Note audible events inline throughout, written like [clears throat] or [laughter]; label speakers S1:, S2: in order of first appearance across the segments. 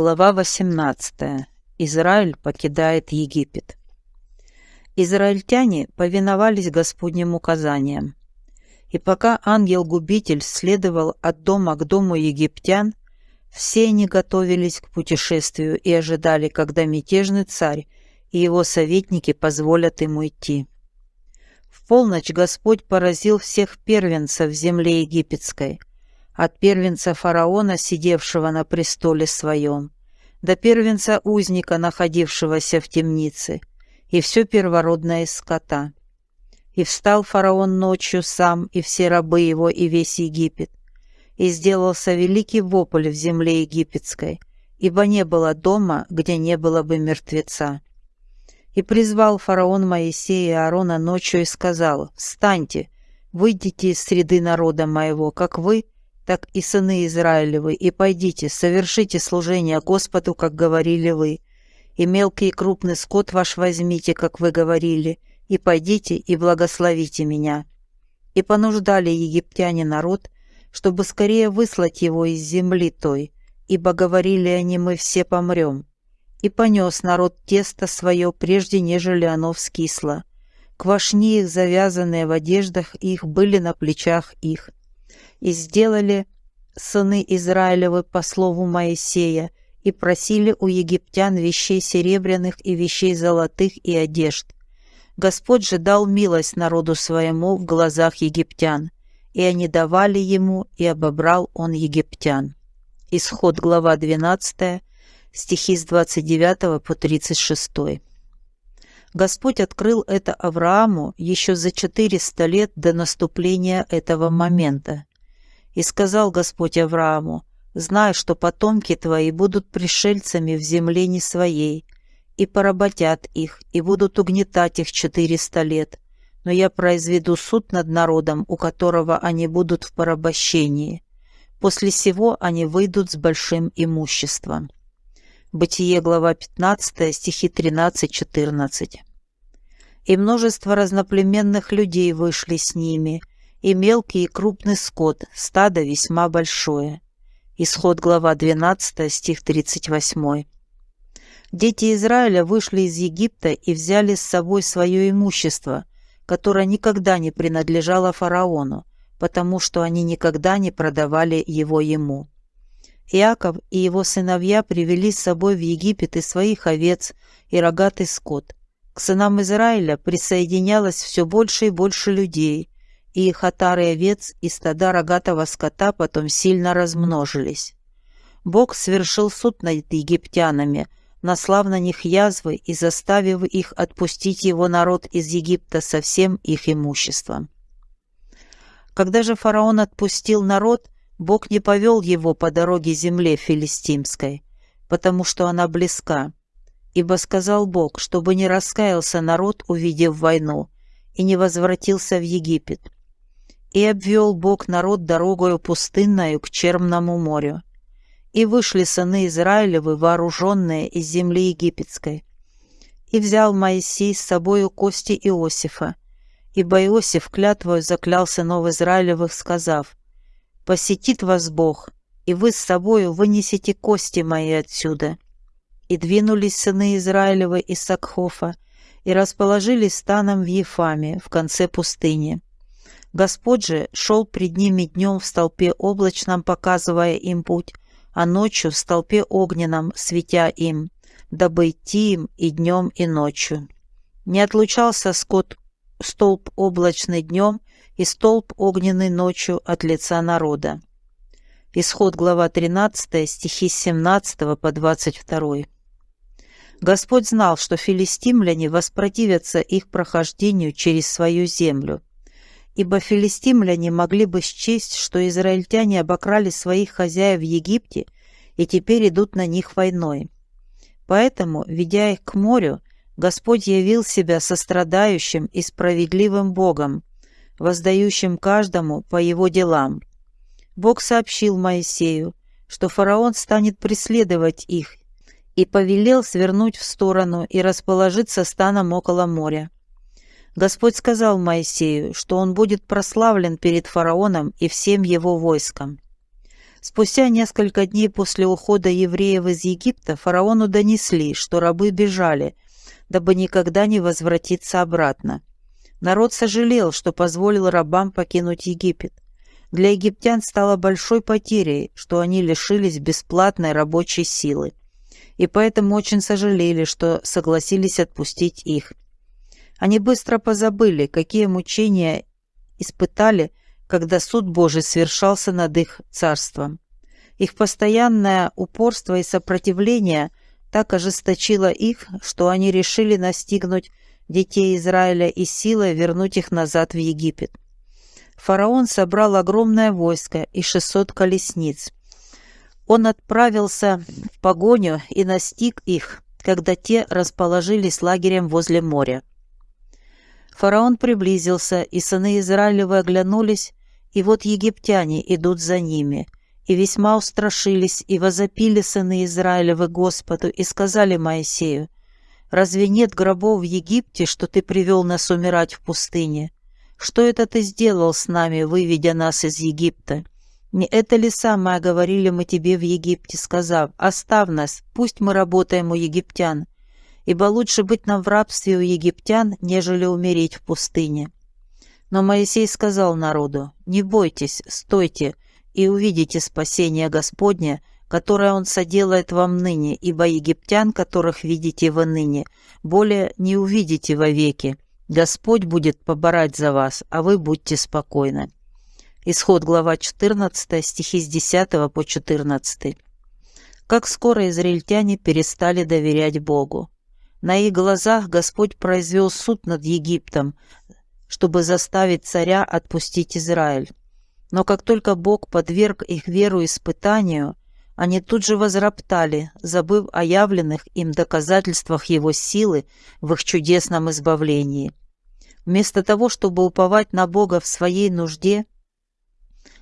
S1: Глава 18. Израиль покидает Египет. Израильтяне повиновались Господним указаниям. И пока ангел-губитель следовал от дома к дому египтян, все они готовились к путешествию и ожидали, когда мятежный царь и его советники позволят ему идти. В полночь Господь поразил всех первенцев в земле египетской, от первенца фараона, сидевшего на престоле своем, до первенца узника, находившегося в темнице, и все первородное скота. И встал фараон ночью сам, и все рабы его, и весь Египет, и сделался великий вопль в земле египетской, ибо не было дома, где не было бы мертвеца. И призвал фараон Моисея и Аарона ночью и сказал, «Встаньте, выйдите из среды народа моего, как вы, так и сыны Израилевы, и пойдите, совершите служение Господу, как говорили вы, и мелкий и крупный скот ваш возьмите, как вы говорили, и пойдите и благословите меня». И понуждали египтяне народ, чтобы скорее выслать его из земли той, ибо говорили они, мы все помрем. И понес народ тесто свое, прежде нежели оно вскисло. Квашни их, завязанные в одеждах их, были на плечах их и сделали сыны Израилевы по слову Моисея, и просили у египтян вещей серебряных и вещей золотых и одежд. Господь же дал милость народу своему в глазах египтян, и они давали ему, и обобрал он египтян. Исход, глава 12, стихи с 29 по 36. Господь открыл это Аврааму еще за 400 лет до наступления этого момента. И сказал Господь Аврааму, «Знай, что потомки твои будут пришельцами в земле не своей, и поработят их, и будут угнетать их четыреста лет, но я произведу суд над народом, у которого они будут в порабощении. После сего они выйдут с большим имуществом». Бытие, глава 15, стихи 13-14. «И множество разноплеменных людей вышли с ними, и мелкий и крупный скот, стадо весьма большое. Исход глава 12, стих 38. Дети Израиля вышли из Египта и взяли с собой свое имущество, которое никогда не принадлежало фараону, потому что они никогда не продавали его ему. Иаков и его сыновья привели с собой в Египет и своих овец, и рогатый скот. К сынам Израиля присоединялось все больше и больше людей, и их отары овец и стада рогатого скота потом сильно размножились. Бог совершил суд над египтянами, наслав на них язвы и заставив их отпустить его народ из Египта со всем их имуществом. Когда же фараон отпустил народ, Бог не повел его по дороге земле филистимской, потому что она близка. Ибо сказал Бог, чтобы не раскаялся народ, увидев войну, и не возвратился в Египет. И обвел Бог народ дорогою пустынною к Черному морю. И вышли сыны Израилевы, вооруженные из земли египетской. И взял Моисей с собою кости Иосифа, ибо Иосиф клятвою заклял сынов Израилевых, сказав, «Посетит вас Бог, и вы с собою вынесете кости мои отсюда». И двинулись сыны Израилевы из Сакхофа, и расположились станом в Ефаме, в конце пустыни. Господь же шел пред ними днем в столпе облачном, показывая им путь, а ночью в столпе огненном, светя им, дабы идти им и днем, и ночью. Не отлучался скот столб облачный днем и столб огненный ночью от лица народа. Исход глава 13, стихи с 17 по 22. Господь знал, что филистимляне воспротивятся их прохождению через свою землю, ибо филистимляне могли бы счесть, что израильтяне обокрали своих хозяев в Египте и теперь идут на них войной. Поэтому, ведя их к морю, Господь явил себя сострадающим и справедливым Богом, воздающим каждому по его делам. Бог сообщил Моисею, что фараон станет преследовать их, и повелел свернуть в сторону и расположиться станом около моря. Господь сказал Моисею, что он будет прославлен перед фараоном и всем его войском. Спустя несколько дней после ухода евреев из Египта фараону донесли, что рабы бежали, дабы никогда не возвратиться обратно. Народ сожалел, что позволил рабам покинуть Египет. Для египтян стало большой потерей, что они лишились бесплатной рабочей силы, и поэтому очень сожалели, что согласились отпустить их. Они быстро позабыли, какие мучения испытали, когда суд Божий совершался над их царством. Их постоянное упорство и сопротивление так ожесточило их, что они решили настигнуть детей Израиля и силой вернуть их назад в Египет. Фараон собрал огромное войско и 600 колесниц. Он отправился в погоню и настиг их, когда те расположились лагерем возле моря. Фараон приблизился, и сыны Израилевы оглянулись, и вот египтяне идут за ними, и весьма устрашились, и возопили сыны Израилевы Господу, и сказали Моисею, «Разве нет гробов в Египте, что ты привел нас умирать в пустыне? Что это ты сделал с нами, выведя нас из Египта? Не это ли самое говорили мы тебе в Египте, сказав, «Оставь нас, пусть мы работаем у египтян», ибо лучше быть нам в рабстве у египтян, нежели умереть в пустыне». Но Моисей сказал народу, «Не бойтесь, стойте, и увидите спасение Господне, которое Он соделает вам ныне, ибо египтян, которых видите вы ныне, более не увидите вовеки. Господь будет поборать за вас, а вы будьте спокойны». Исход глава 14, стихи с 10 по 14. Как скоро израильтяне перестали доверять Богу. На их глазах Господь произвел суд над Египтом, чтобы заставить царя отпустить Израиль. Но как только Бог подверг их веру испытанию, они тут же возроптали, забыв о явленных им доказательствах Его силы в их чудесном избавлении. Вместо того, чтобы уповать на Бога в своей нужде,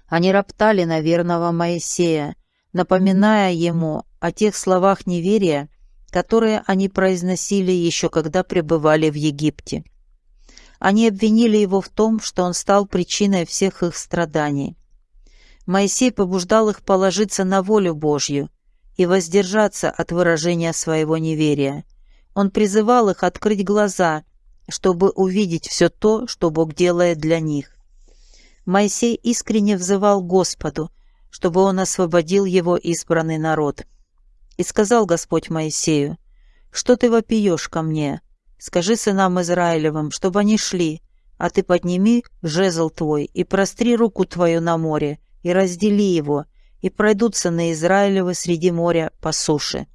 S1: они роптали на верного Моисея, напоминая ему о тех словах неверия, которые они произносили еще когда пребывали в Египте. Они обвинили его в том, что он стал причиной всех их страданий. Моисей побуждал их положиться на волю Божью и воздержаться от выражения своего неверия. Он призывал их открыть глаза, чтобы увидеть все то, что Бог делает для них. Моисей искренне взывал Господу, чтобы он освободил его избранный народ. И сказал Господь Моисею, «Что ты вопиешь ко мне? Скажи сынам Израилевым, чтобы они шли, а ты подними жезл твой и простри руку твою на море, и раздели его, и пройдут сыны Израилевы среди моря по суше».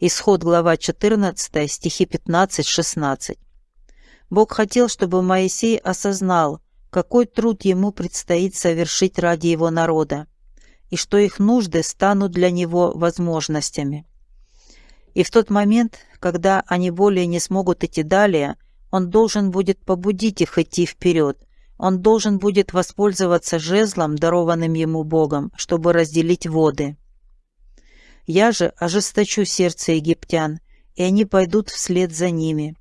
S1: Исход глава 14, стихи 15-16. Бог хотел, чтобы Моисей осознал, какой труд ему предстоит совершить ради его народа и что их нужды станут для него возможностями. И в тот момент, когда они более не смогут идти далее, он должен будет побудить их идти вперед. Он должен будет воспользоваться жезлом, дарованным ему Богом, чтобы разделить воды. Я же ожесточу сердце египтян, и они пойдут вслед за ними.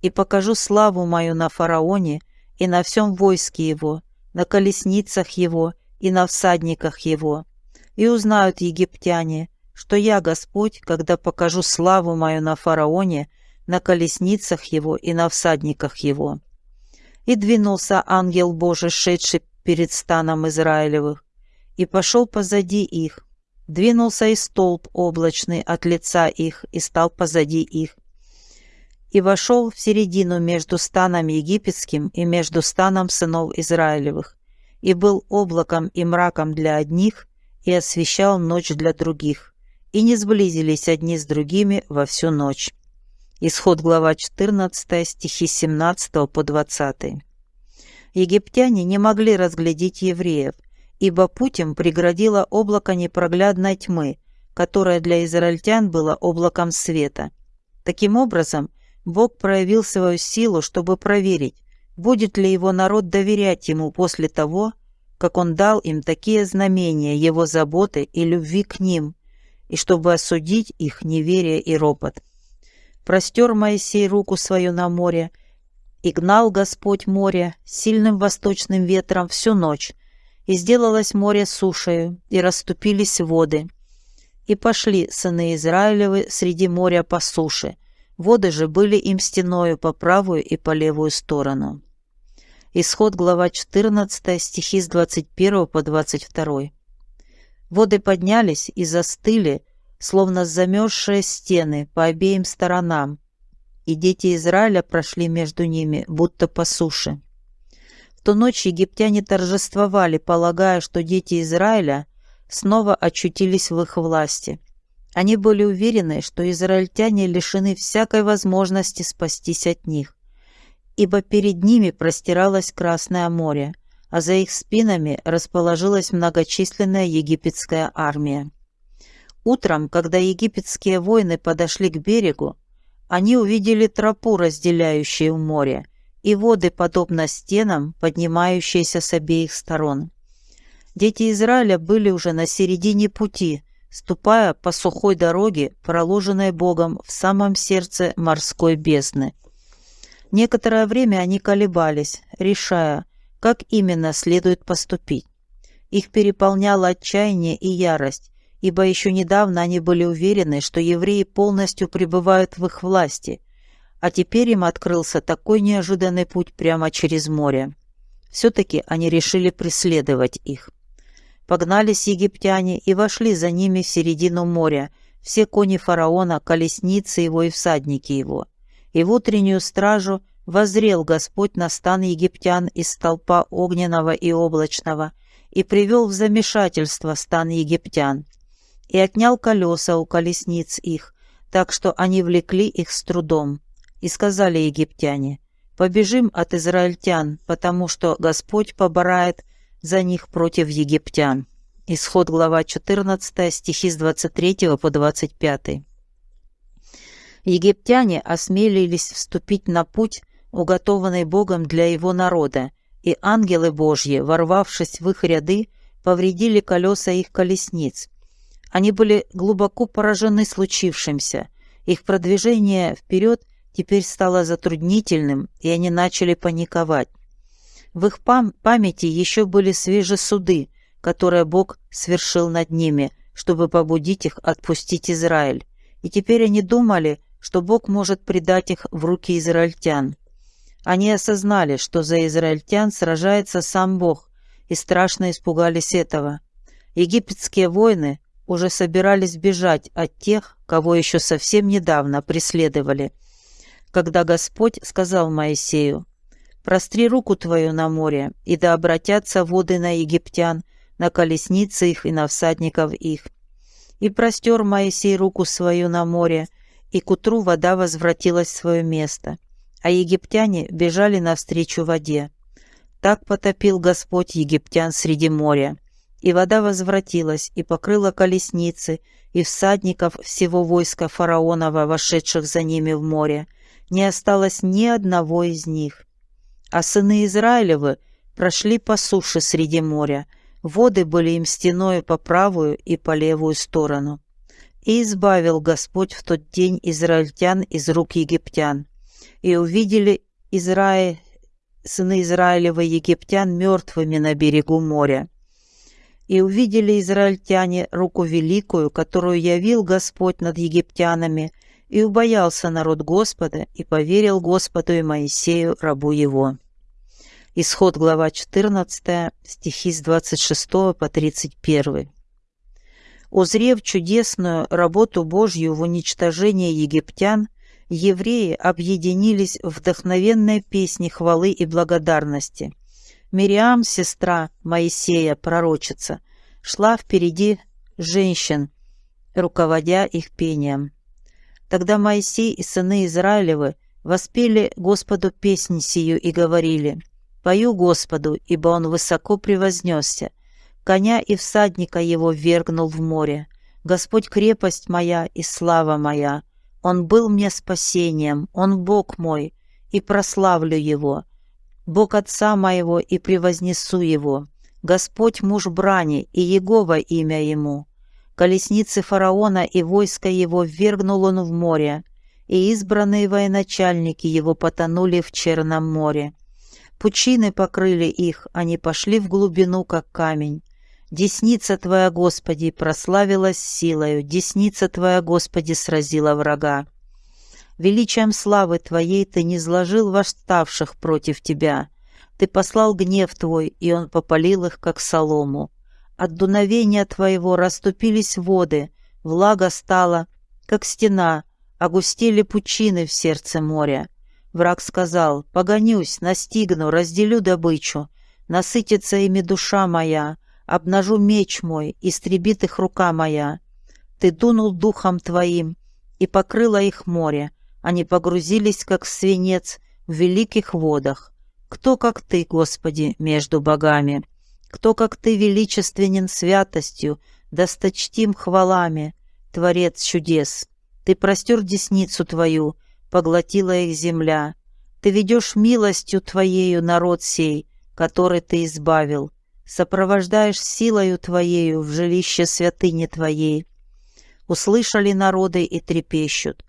S1: И покажу славу мою на фараоне и на всем войске его, на колесницах его и на всадниках его. И узнают египтяне, что я Господь, когда покажу славу мою на фараоне, на колесницах его и на всадниках его. И двинулся ангел Божий, шедший перед станом Израилевых, и пошел позади их. Двинулся и столб облачный от лица их, и стал позади их. И вошел в середину между станом египетским и между станом сынов Израилевых, и был облаком и мраком для одних, и освещал ночь для других, и не сблизились одни с другими во всю ночь. Исход глава 14, стихи 17 по 20. Египтяне не могли разглядеть евреев, ибо путем преградило облако непроглядной тьмы, которое для израильтян было облаком света. Таким образом, Бог проявил свою силу, чтобы проверить, будет ли его народ доверять ему после того, как он дал им такие знамения его заботы и любви к ним, и чтобы осудить их неверие и ропот. Простер Моисей руку свою на море, и гнал Господь море сильным восточным ветром всю ночь, И сделалось море сушею, и расступились воды. И пошли сыны Израилевы среди моря по суше. Воды же были им стеною по правую и по левую сторону. Исход, глава 14, стихи с 21 по 22. Воды поднялись и застыли, словно замерзшие стены по обеим сторонам, и дети Израиля прошли между ними, будто по суше. В ту ночь египтяне торжествовали, полагая, что дети Израиля снова очутились в их власти. Они были уверены, что израильтяне лишены всякой возможности спастись от них, ибо перед ними простиралось Красное море, а за их спинами расположилась многочисленная египетская армия. Утром, когда египетские воины подошли к берегу, они увидели тропу, разделяющую море, и воды, подобно стенам, поднимающиеся с обеих сторон. Дети Израиля были уже на середине пути, ступая по сухой дороге, проложенной Богом в самом сердце морской бездны. Некоторое время они колебались, решая, как именно следует поступить. Их переполняло отчаяние и ярость, ибо еще недавно они были уверены, что евреи полностью пребывают в их власти, а теперь им открылся такой неожиданный путь прямо через море. Все-таки они решили преследовать их. Погнались египтяне и вошли за ними в середину моря, все кони фараона, колесницы его и всадники его. И в утреннюю стражу возрел Господь на стан египтян из столпа огненного и облачного и привел в замешательство стан египтян, и отнял колеса у колесниц их, так что они влекли их с трудом. И сказали египтяне, «Побежим от израильтян, потому что Господь поборает за них против египтян». Исход глава 14, стихи с 23 по 25. Египтяне осмелились вступить на путь, уготованный Богом для его народа, и ангелы Божьи, ворвавшись в их ряды, повредили колеса их колесниц. Они были глубоко поражены случившимся. Их продвижение вперед теперь стало затруднительным, и они начали паниковать. В их пам памяти еще были свежи суды, которые Бог свершил над ними, чтобы побудить их отпустить Израиль. И теперь они думали, что Бог может предать их в руки израильтян. Они осознали, что за израильтян сражается сам Бог, и страшно испугались этого. Египетские воины уже собирались бежать от тех, кого еще совсем недавно преследовали, когда Господь сказал Моисею, «Простри руку твою на море, и да обратятся воды на египтян, на колесницы их и на всадников их». И простер Моисей руку свою на море, и к утру вода возвратилась в свое место а египтяне бежали навстречу воде. Так потопил Господь египтян среди моря. И вода возвратилась и покрыла колесницы, и всадников всего войска фараонова, вошедших за ними в море. Не осталось ни одного из них. А сыны Израилевы прошли по суше среди моря. Воды были им стеною по правую и по левую сторону. И избавил Господь в тот день израильтян из рук египтян и увидели Израиль, сыны Израилева египтян мертвыми на берегу моря. И увидели израильтяне руку великую, которую явил Господь над египтянами, и убоялся народ Господа, и поверил Господу и Моисею, рабу его. Исход, глава 14, стихи с 26 по 31. Узрев чудесную работу Божью в уничтожении египтян, евреи объединились в вдохновенной песне хвалы и благодарности. Мириам, сестра Моисея, пророчица, шла впереди женщин, руководя их пением. Тогда Моисей и сыны Израилевы воспели Господу песнь сию и говорили, «Пою Господу, ибо Он высоко превознесся, коня и всадника его вергнул в море. Господь крепость моя и слава моя, он был мне спасением, Он Бог мой, и прославлю Его. Бог Отца моего, и превознесу Его. Господь муж брани, и Егова имя Ему. Колесницы фараона и войско его ввергнул он в море, и избранные военачальники его потонули в Черном море. Пучины покрыли их, они пошли в глубину, как камень. Десница Твоя, Господи, прославилась силою, десница Твоя, Господи, сразила врага. Величием славы Твоей Ты не зложил восставших против Тебя. Ты послал гнев Твой, и он попалил их, как солому. От дуновения Твоего расступились воды, влага стала, как стена, огустели пучины в сердце моря. Враг сказал, «Погонюсь, настигну, разделю добычу, насытится ими душа моя, обнажу меч мой, истребит их рука моя». Ты дунул духом твоим, и покрыло их море, они погрузились, как свинец, в великих водах. Кто, как Ты, Господи, между богами? Кто, как Ты, величественен святостью, досточтим хвалами, Творец чудес? Ты простер десницу Твою, поглотила их земля. Ты ведешь милостью Твоею народ сей, который Ты избавил, сопровождаешь силою Твоею в жилище святыни Твоей. Услышали народы и трепещут.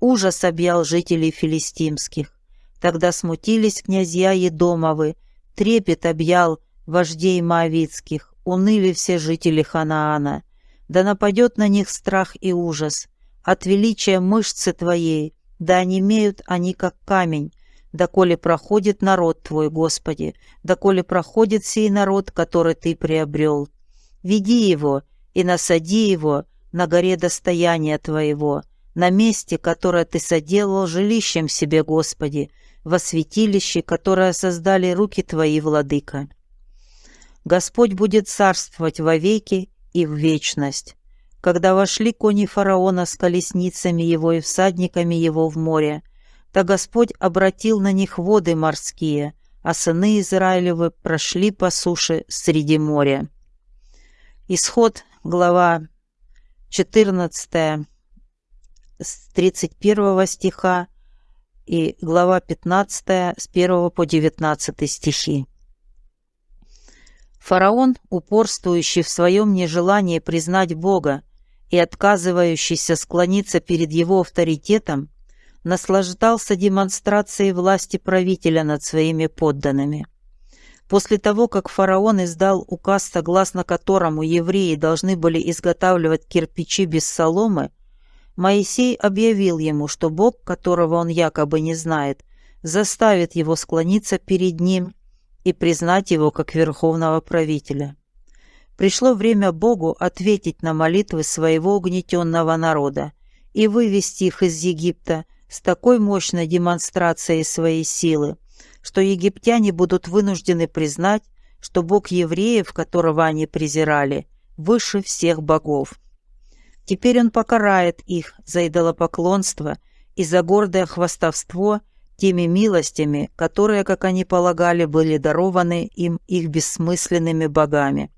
S1: Ужас объял жителей филистимских. Тогда смутились князья Едомовы, трепет объял вождей Моавицких, уныли все жители Ханаана. Да нападет на них страх и ужас. От величия мышцы твоей, да онемеют они, как камень, доколе проходит народ Твой, Господи, доколе проходит сей народ, который Ты приобрел. Веди его и насади его на горе достояния Твоего, на месте, которое Ты соделал жилищем себе, Господи, во святилище, которое создали руки Твои, Владыка. Господь будет царствовать вовеки и в вечность. Когда вошли кони фараона с колесницами его и всадниками его в море, то Господь обратил на них воды морские, а сыны Израилевы прошли по суше среди моря. Исход, глава 14, с 31 стиха и глава 15 с 1 по 19 стихи. Фараон, упорствующий в своем нежелании признать Бога и отказывающийся склониться перед его авторитетом, наслаждался демонстрацией власти правителя над своими подданными. После того, как фараон издал указ, согласно которому евреи должны были изготавливать кирпичи без соломы, Моисей объявил ему, что Бог, которого он якобы не знает, заставит его склониться перед ним и признать его как верховного правителя. Пришло время Богу ответить на молитвы своего угнетенного народа и вывести их из Египта с такой мощной демонстрацией своей силы, что египтяне будут вынуждены признать, что Бог евреев, которого они презирали, выше всех богов. Теперь он покарает их за идолопоклонство и за гордое хвастовство теми милостями, которые, как они полагали, были дарованы им их бессмысленными богами.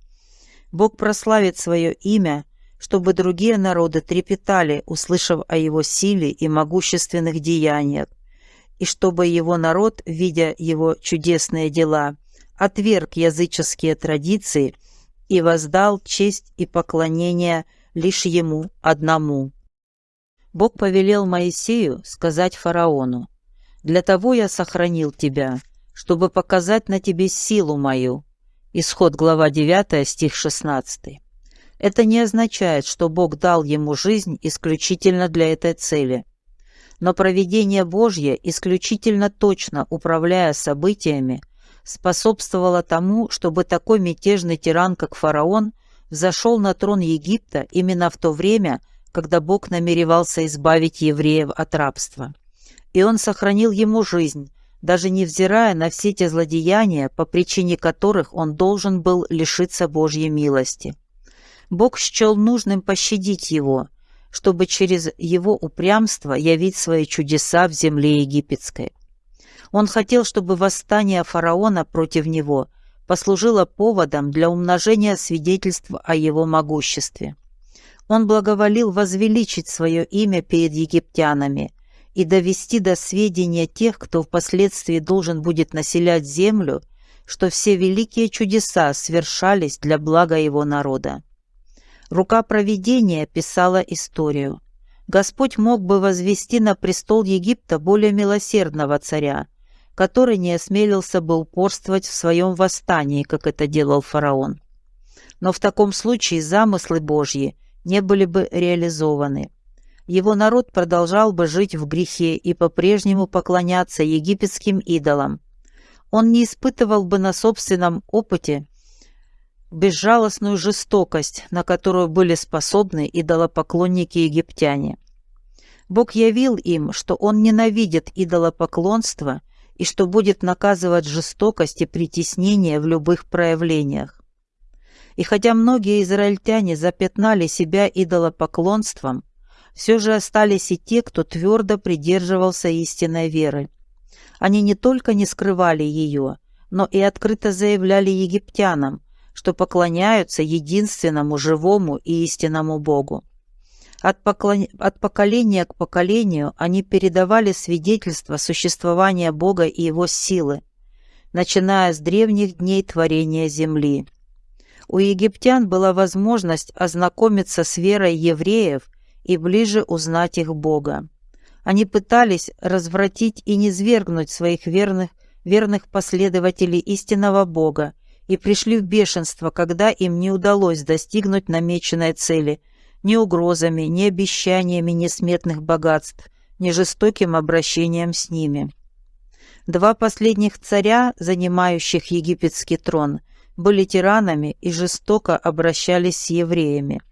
S1: Бог прославит свое имя, чтобы другие народы трепетали, услышав о его силе и могущественных деяниях, и чтобы его народ, видя его чудесные дела, отверг языческие традиции и воздал честь и поклонение – лишь ему одному. Бог повелел Моисею сказать фараону, «Для того я сохранил тебя, чтобы показать на тебе силу мою». Исход глава 9, стих 16. Это не означает, что Бог дал ему жизнь исключительно для этой цели. Но проведение Божье, исключительно точно управляя событиями, способствовало тому, чтобы такой мятежный тиран, как фараон, взошел на трон Египта именно в то время, когда Бог намеревался избавить евреев от рабства. И он сохранил ему жизнь, даже невзирая на все те злодеяния, по причине которых он должен был лишиться Божьей милости. Бог счел нужным пощадить его, чтобы через его упрямство явить свои чудеса в земле египетской. Он хотел, чтобы восстание фараона против него – послужило поводом для умножения свидетельств о его могуществе. Он благоволил возвеличить свое имя перед египтянами и довести до сведения тех, кто впоследствии должен будет населять землю, что все великие чудеса свершались для блага его народа. Рука провидения писала историю. Господь мог бы возвести на престол Египта более милосердного царя, который не осмелился бы упорствовать в своем восстании, как это делал фараон. Но в таком случае замыслы Божьи не были бы реализованы. Его народ продолжал бы жить в грехе и по-прежнему поклоняться египетским идолам. Он не испытывал бы на собственном опыте безжалостную жестокость, на которую были способны идолопоклонники египтяне. Бог явил им, что Он ненавидит идолопоклонство и что будет наказывать жестокость и притеснение в любых проявлениях. И хотя многие израильтяне запятнали себя идолопоклонством, все же остались и те, кто твердо придерживался истинной веры. Они не только не скрывали ее, но и открыто заявляли египтянам, что поклоняются единственному живому и истинному Богу. От, поклон... от поколения к поколению они передавали свидетельство существования Бога и Его силы, начиная с древних дней творения земли. У египтян была возможность ознакомиться с верой евреев и ближе узнать их Бога. Они пытались развратить и низвергнуть своих верных, верных последователей истинного Бога и пришли в бешенство, когда им не удалось достигнуть намеченной цели ни угрозами, ни обещаниями несметных богатств, ни жестоким обращением с ними. Два последних царя, занимающих египетский трон, были тиранами и жестоко обращались с евреями.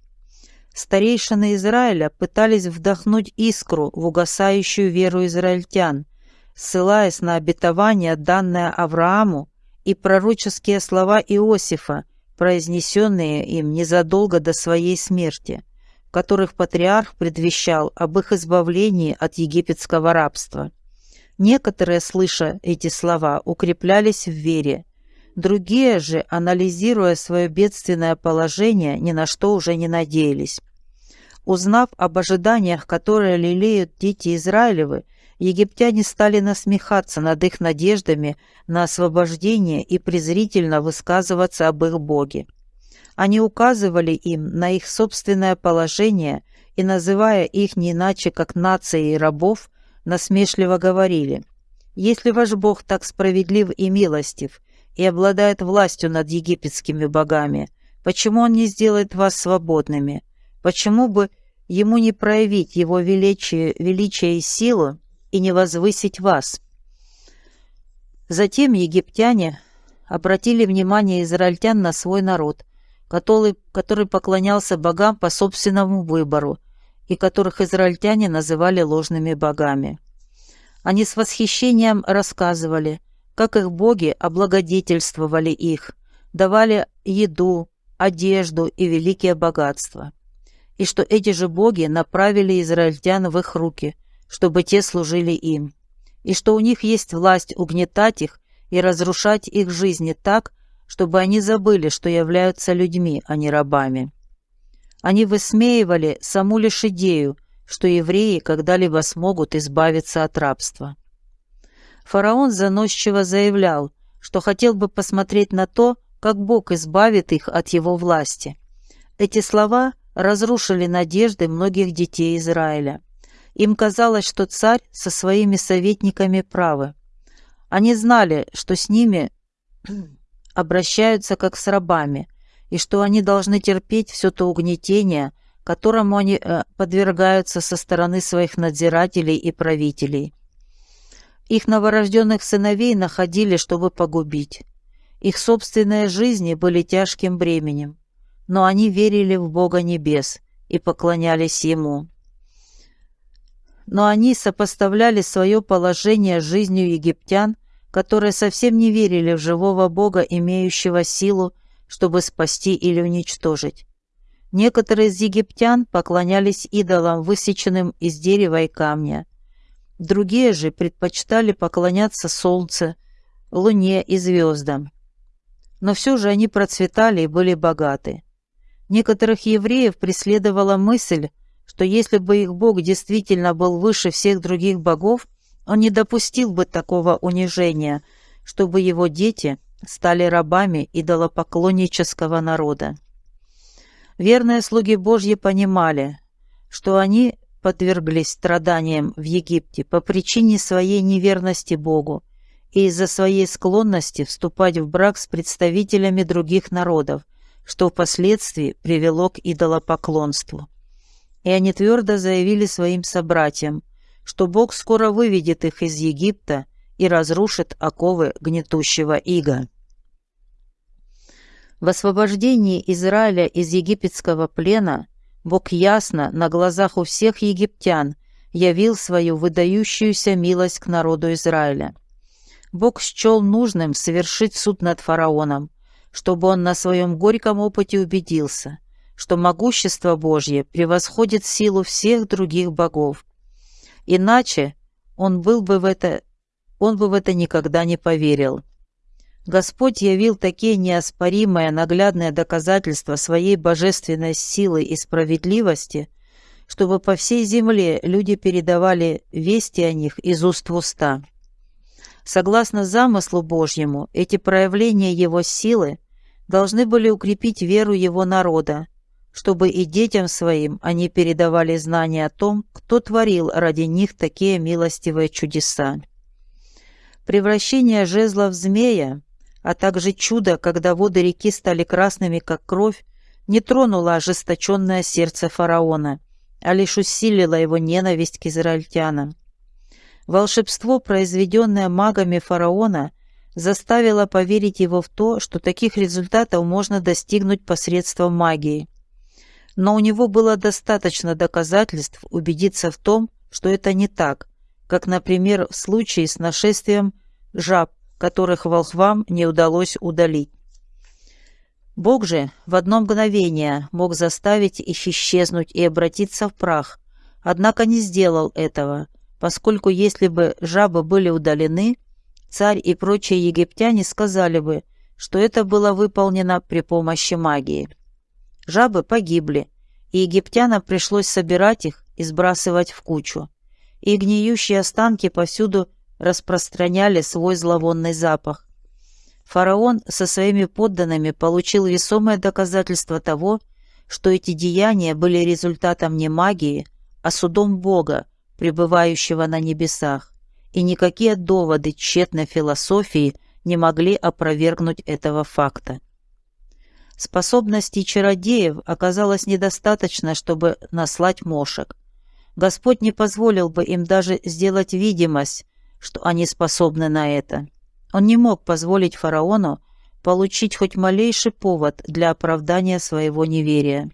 S1: Старейшины Израиля пытались вдохнуть искру в угасающую веру израильтян, ссылаясь на обетование, данное Аврааму, и пророческие слова Иосифа, произнесенные им незадолго до своей смерти, в которых патриарх предвещал об их избавлении от египетского рабства. Некоторые, слыша эти слова, укреплялись в вере, Другие же, анализируя свое бедственное положение, ни на что уже не надеялись. Узнав об ожиданиях, которые лелеют дети Израилевы, египтяне стали насмехаться над их надеждами на освобождение и презрительно высказываться об их Боге. Они указывали им на их собственное положение и, называя их не иначе, как нацией рабов, насмешливо говорили «Если ваш Бог так справедлив и милостив, и обладает властью над египетскими богами, почему он не сделает вас свободными? Почему бы ему не проявить его величие, величие и силу и не возвысить вас?» Затем египтяне обратили внимание израильтян на свой народ, который, который поклонялся богам по собственному выбору и которых израильтяне называли ложными богами. Они с восхищением рассказывали – как их боги облагодетельствовали их, давали еду, одежду и великие богатства. И что эти же боги направили израильтян в их руки, чтобы те служили им. И что у них есть власть угнетать их и разрушать их жизни так, чтобы они забыли, что являются людьми, а не рабами. Они высмеивали саму лишь идею, что евреи когда-либо смогут избавиться от рабства. Фараон заносчиво заявлял, что хотел бы посмотреть на то, как Бог избавит их от его власти. Эти слова разрушили надежды многих детей Израиля. Им казалось, что царь со своими советниками правы. Они знали, что с ними [clears throat] обращаются как с рабами, и что они должны терпеть все то угнетение, которому они э, подвергаются со стороны своих надзирателей и правителей. Их новорожденных сыновей находили, чтобы погубить. Их собственные жизни были тяжким бременем, но они верили в Бога небес и поклонялись Ему. Но они сопоставляли свое положение с жизнью египтян, которые совсем не верили в живого Бога, имеющего силу, чтобы спасти или уничтожить. Некоторые из египтян поклонялись идолам, высеченным из дерева и камня, Другие же предпочитали поклоняться солнцу, луне и звездам. Но все же они процветали и были богаты. Некоторых евреев преследовала мысль, что если бы их Бог действительно был выше всех других богов, он не допустил бы такого унижения, чтобы его дети стали рабами идолопоклоннического народа. Верные слуги Божьи понимали, что они подверглись страданиям в Египте по причине своей неверности Богу и из-за своей склонности вступать в брак с представителями других народов, что впоследствии привело к идолопоклонству. И они твердо заявили своим собратьям, что Бог скоро выведет их из Египта и разрушит оковы гнетущего ига. В освобождении Израиля из египетского плена Бог ясно на глазах у всех египтян явил свою выдающуюся милость к народу Израиля. Бог счел нужным совершить суд над фараоном, чтобы он на своем горьком опыте убедился, что могущество Божье превосходит силу всех других богов. Иначе он был бы в это, он бы в это никогда не поверил. Господь явил такие неоспоримые наглядные доказательства своей божественной силы и справедливости, чтобы по всей земле люди передавали вести о них из уст в уста. Согласно замыслу Божьему, эти проявления Его силы должны были укрепить веру Его народа, чтобы и детям своим они передавали знания о том, кто творил ради них такие милостивые чудеса. Превращение жезла в змея, а также чудо, когда воды реки стали красными, как кровь, не тронуло ожесточенное сердце фараона, а лишь усилило его ненависть к израильтянам. Волшебство, произведенное магами фараона, заставило поверить его в то, что таких результатов можно достигнуть посредством магии. Но у него было достаточно доказательств убедиться в том, что это не так, как, например, в случае с нашествием жаб, которых волхвам не удалось удалить. Бог же в одно мгновение мог заставить их исчезнуть и обратиться в прах, однако не сделал этого – поскольку если бы жабы были удалены, царь и прочие египтяне сказали бы, что это было выполнено при помощи магии. Жабы погибли, и египтянам пришлось собирать их и сбрасывать в кучу, и гниющие останки повсюду распространяли свой зловонный запах. Фараон со своими подданными получил весомое доказательство того, что эти деяния были результатом не магии, а судом Бога, пребывающего на небесах, и никакие доводы тщетной философии не могли опровергнуть этого факта. Способностей чародеев оказалось недостаточно, чтобы наслать мошек. Господь не позволил бы им даже сделать видимость, что они способны на это. Он не мог позволить фараону получить хоть малейший повод для оправдания своего неверия.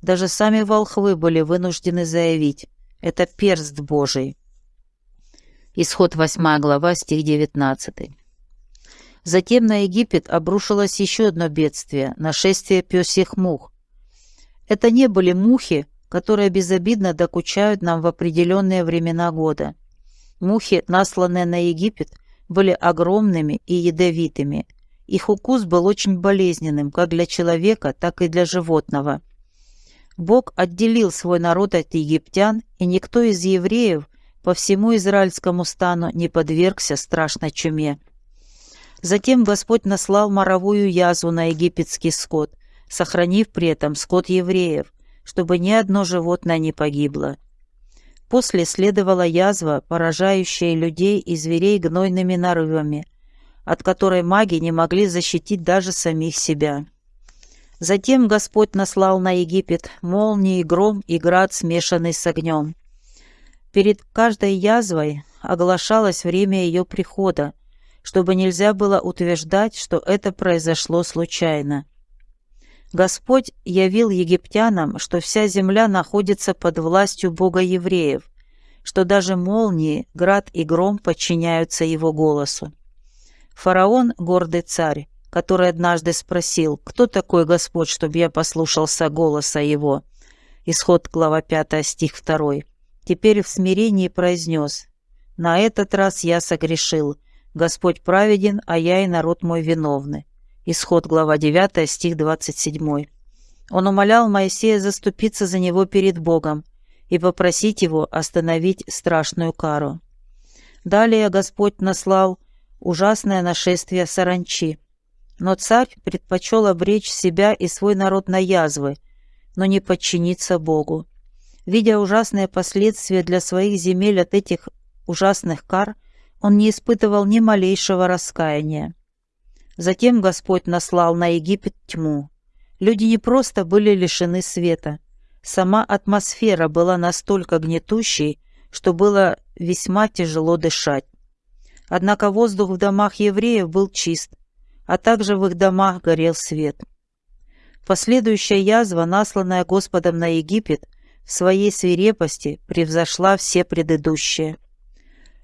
S1: Даже сами волхвы были вынуждены заявить, это перст Божий. Исход 8 глава, стих 19. Затем на Египет обрушилось еще одно бедствие – нашествие пёсьих мух. Это не были мухи, которые безобидно докучают нам в определенные времена года. Мухи, насланные на Египет, были огромными и ядовитыми. Их укус был очень болезненным как для человека, так и для животного – Бог отделил свой народ от египтян, и никто из евреев по всему израильскому стану не подвергся страшной чуме. Затем Господь наслал моровую язву на египетский скот, сохранив при этом скот евреев, чтобы ни одно животное не погибло. После следовала язва, поражающая людей и зверей гнойными нарывами, от которой маги не могли защитить даже самих себя. Затем Господь наслал на Египет молнии, гром и град, смешанный с огнем. Перед каждой язвой оглашалось время ее прихода, чтобы нельзя было утверждать, что это произошло случайно. Господь явил египтянам, что вся земля находится под властью Бога евреев, что даже молнии, град и гром подчиняются его голосу. Фараон, гордый царь, который однажды спросил, кто такой Господь, чтобы я послушался голоса его. Исход, глава 5, стих 2. Теперь в смирении произнес, «На этот раз я согрешил. Господь праведен, а я и народ мой виновны». Исход, глава 9, стих 27. Он умолял Моисея заступиться за него перед Богом и попросить его остановить страшную кару. Далее Господь наслал ужасное нашествие саранчи, но царь предпочел обречь себя и свой народ на язвы, но не подчиниться Богу. Видя ужасные последствия для своих земель от этих ужасных кар, он не испытывал ни малейшего раскаяния. Затем Господь наслал на Египет тьму. Люди не просто были лишены света. Сама атмосфера была настолько гнетущей, что было весьма тяжело дышать. Однако воздух в домах евреев был чист, а также в их домах горел свет. Последующая язва, насланная Господом на Египет, в своей свирепости превзошла все предыдущие.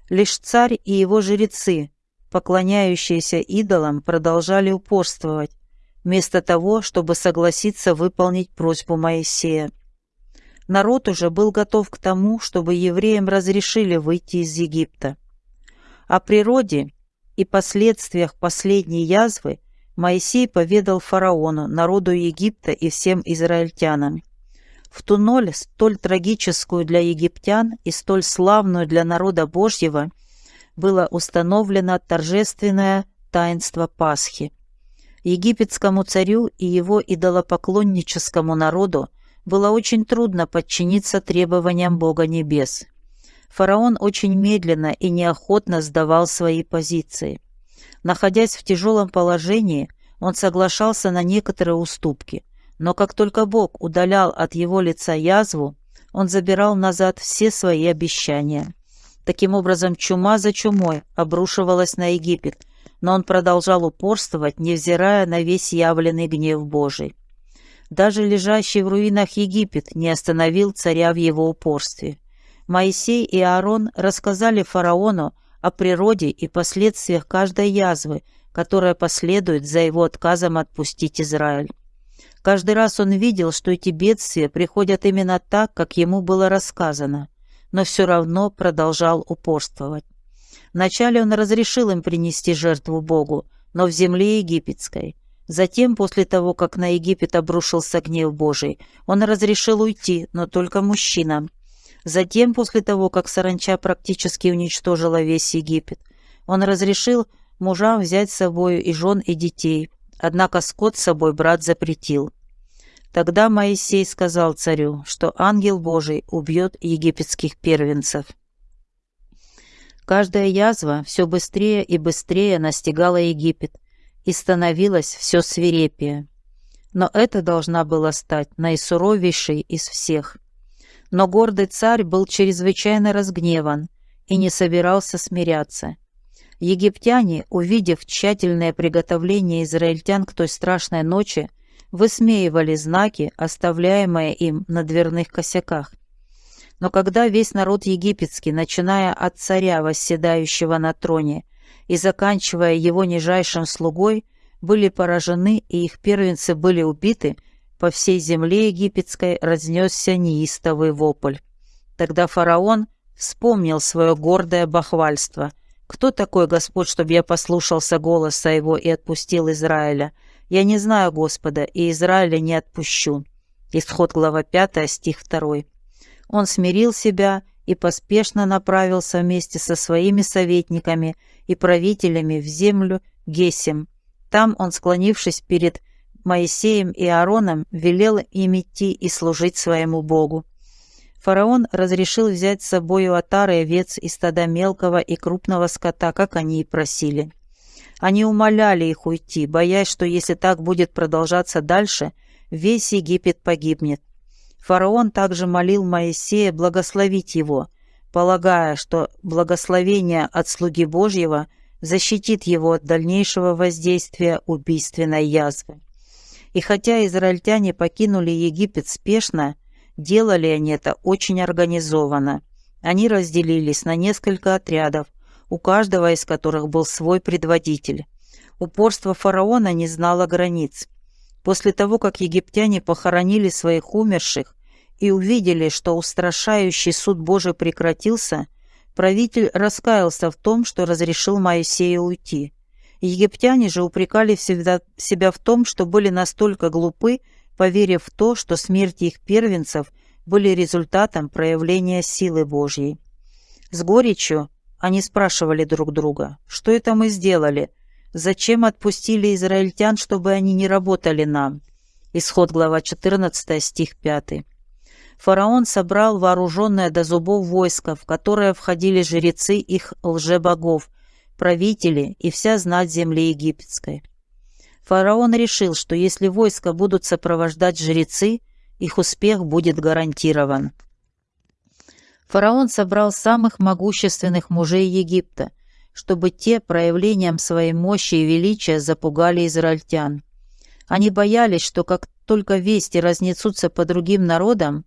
S1: Лишь царь и его жрецы, поклоняющиеся идолам, продолжали упорствовать, вместо того, чтобы согласиться выполнить просьбу Моисея. Народ уже был готов к тому, чтобы евреям разрешили выйти из Египта. О природе и последствиях последней язвы Моисей поведал фараону, народу Египта и всем израильтянам. В ту ноль, столь трагическую для египтян и столь славную для народа Божьего, было установлено торжественное таинство Пасхи. Египетскому царю и его идолопоклонническому народу было очень трудно подчиниться требованиям Бога Небес. Фараон очень медленно и неохотно сдавал свои позиции. Находясь в тяжелом положении, он соглашался на некоторые уступки, но как только Бог удалял от его лица язву, он забирал назад все свои обещания. Таким образом, чума за чумой обрушивалась на Египет, но он продолжал упорствовать, невзирая на весь явленный гнев Божий. Даже лежащий в руинах Египет не остановил царя в его упорстве. Моисей и Аарон рассказали фараону о природе и последствиях каждой язвы, которая последует за его отказом отпустить Израиль. Каждый раз он видел, что эти бедствия приходят именно так, как ему было рассказано, но все равно продолжал упорствовать. Вначале он разрешил им принести жертву Богу, но в земле египетской. Затем, после того, как на Египет обрушился гнев Божий, он разрешил уйти, но только мужчинам. Затем, после того, как саранча практически уничтожила весь Египет, он разрешил мужам взять с собой и жен, и детей, однако скот с собой брат запретил. Тогда Моисей сказал царю, что ангел Божий убьет египетских первенцев. Каждая язва все быстрее и быстрее настигала Египет и становилась все свирепее. Но это должна была стать наисуровейшей из всех – но гордый царь был чрезвычайно разгневан и не собирался смиряться. Египтяне, увидев тщательное приготовление израильтян к той страшной ночи, высмеивали знаки, оставляемые им на дверных косяках. Но когда весь народ египетский, начиная от царя, восседающего на троне, и заканчивая его нижайшим слугой, были поражены и их первенцы были убиты – по всей земле египетской разнесся неистовый вопль. Тогда фараон вспомнил свое гордое бахвальство. «Кто такой Господь, чтобы я послушался голоса его и отпустил Израиля? Я не знаю Господа, и Израиля не отпущу». Исход глава 5, стих 2. Он смирил себя и поспешно направился вместе со своими советниками и правителями в землю Гесем. Там он, склонившись перед Моисеем и Аароном велел им идти и служить своему Богу. Фараон разрешил взять с собой отары овец и стада мелкого и крупного скота, как они и просили. Они умоляли их уйти, боясь, что если так будет продолжаться дальше, весь Египет погибнет. Фараон также молил Моисея благословить его, полагая, что благословение от слуги Божьего защитит его от дальнейшего воздействия убийственной язвы. И хотя израильтяне покинули Египет спешно, делали они это очень организованно. Они разделились на несколько отрядов, у каждого из которых был свой предводитель. Упорство фараона не знало границ. После того, как египтяне похоронили своих умерших и увидели, что устрашающий суд Божий прекратился, правитель раскаялся в том, что разрешил Моисею уйти. Египтяне же упрекали всегда себя в том, что были настолько глупы, поверив в то, что смерти их первенцев были результатом проявления силы Божьей. С горечью они спрашивали друг друга, что это мы сделали, зачем отпустили израильтян, чтобы они не работали нам. Исход глава 14, стих 5. фараон собрал вооруженное до зубов войско, в которое входили жрецы их лжебогов, правители и вся знать земли египетской. Фараон решил, что если войска будут сопровождать жрецы, их успех будет гарантирован. Фараон собрал самых могущественных мужей Египта, чтобы те проявлением своей мощи и величия запугали израильтян. Они боялись, что как только вести разнесутся по другим народам,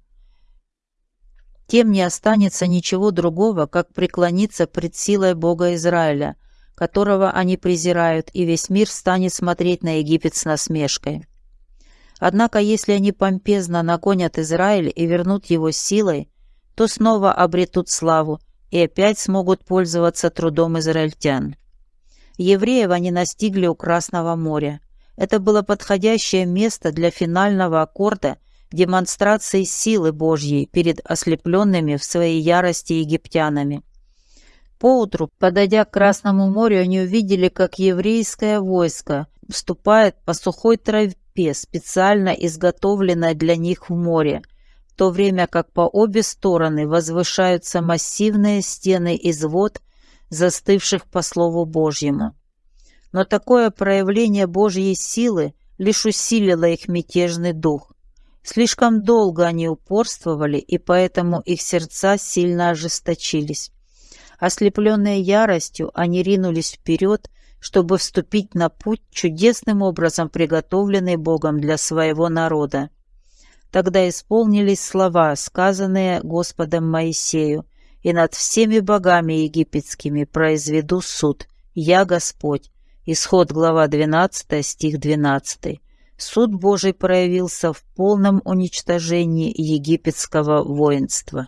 S1: тем не останется ничего другого, как преклониться пред силой Бога Израиля, которого они презирают, и весь мир станет смотреть на Египет с насмешкой. Однако, если они помпезно нагонят Израиль и вернут его силой, то снова обретут славу и опять смогут пользоваться трудом израильтян. Евреев они настигли у Красного моря. Это было подходящее место для финального аккорда демонстрации силы Божьей перед ослепленными в своей ярости египтянами. Поутру, подойдя к Красному морю, они увидели, как еврейское войско вступает по сухой тропе, специально изготовленной для них в море, в то время как по обе стороны возвышаются массивные стены из вод, застывших по Слову Божьему. Но такое проявление Божьей силы лишь усилило их мятежный дух. Слишком долго они упорствовали, и поэтому их сердца сильно ожесточились. Ослепленные яростью, они ринулись вперед, чтобы вступить на путь, чудесным образом приготовленный Богом для своего народа. Тогда исполнились слова, сказанные Господом Моисею, «И над всеми богами египетскими произведу суд. Я Господь». Исход, глава 12, стих 12. Суд Божий проявился в полном уничтожении египетского воинства.